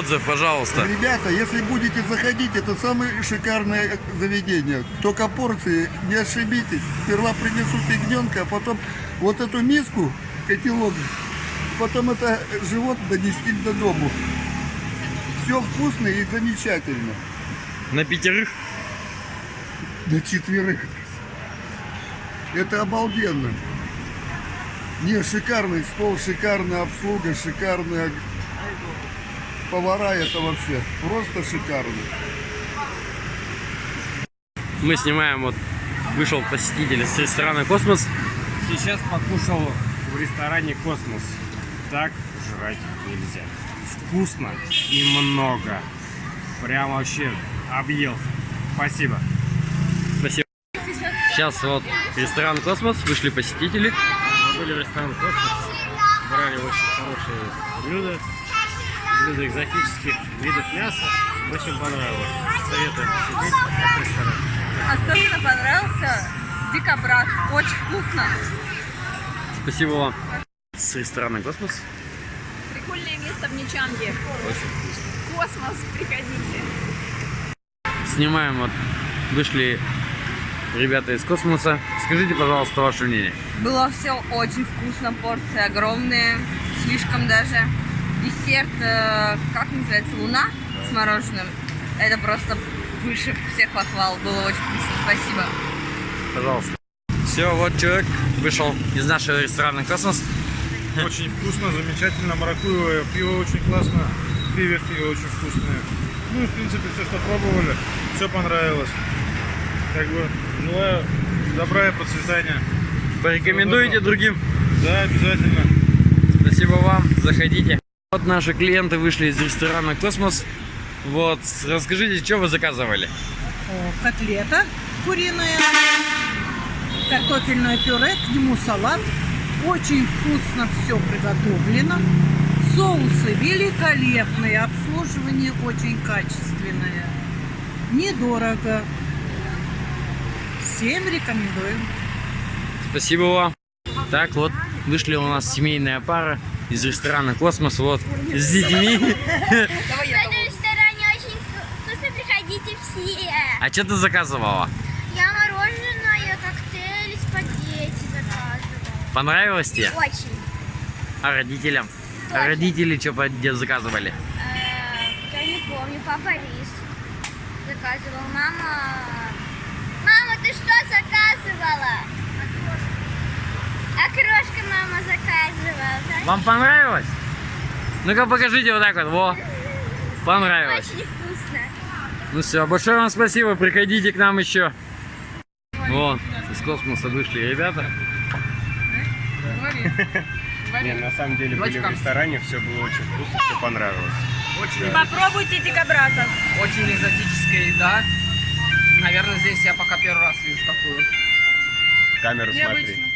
отзыв, пожалуйста. Ребята, если будете заходить, это самое шикарное заведение. Только порции, не ошибитесь. Сперва принесут ягненка, а потом вот эту миску, котелок, потом это живот донести до дому. Все вкусно и замечательно. На пятерых? До четверых. Это обалденно. Не, шикарный стол, шикарная обслуга, шикарная повара, это вообще просто шикарно. Мы снимаем, вот вышел посетитель с ресторана «Космос». Сейчас покушал в ресторане «Космос». Так жрать нельзя. Вкусно и много. Прям вообще объелся. Спасибо. Спасибо. Сейчас вот ресторан «Космос», вышли посетители. Мы были в ресторан «Космос». Брали очень хорошие блюда. Блюда экзотических видов мяса. Очень понравилось. Советую посетить этот ресторан. Особенно понравился дикобраз. Очень вкусно. Спасибо вам. С ресторана «Космос». Прикольное место в Ничанге. Очень вкусно. Космос, приходите. Снимаем, вот вышли ребята из космоса. Скажите, пожалуйста, ваше мнение. Было все очень вкусно, порции огромные, слишком даже. Десерт, э, как называется, луна с мороженым. Это просто выше всех похвал. Было очень вкусно. Спасибо. Пожалуйста. Все, вот человек вышел из нашего ресторана «Космос». Очень вкусно, замечательно, маракуевое пиво очень классно, креветки очень вкусные. Ну и в принципе все, что пробовали, все понравилось. Как бы желаю добра и процветания. Порекомендуете другим? Да, обязательно. Спасибо вам, заходите. Вот наши клиенты вышли из ресторана «Космос». Вот, расскажите, что вы заказывали? О, котлета куриная, картофельное пюре, к нему салат. Очень вкусно все приготовлено. Соусы великолепные, обслуживание очень качественное. Недорого. Всем рекомендую. Спасибо вам. Так, вот, вышли у нас семейная пара из ресторана «Космос», вот, с детьми. Давай я В этом ресторане очень вкусно, приходите все. А что ты заказывала? Я мороженое, коктейль, спагетти заказывала. Понравилось тебе? Очень. А родителям? А родители что заказывали? Э, Я не помню, папа рис заказывал. Мама, ты что заказывала? Окрошка да? Вам понравилось? Ну-ка покажите вот так вот, во. Понравилось. Очень вкусно. Ну все, большое вам спасибо, приходите к нам еще. Вон, из космоса вышли ребята. Не, на самом деле были в ресторане, все было очень вкусно, все понравилось. Попробуйте дикобраза. Очень экзотическая еда. Наверное, здесь я пока первый раз вижу такую. Камеру смотри. Необычно.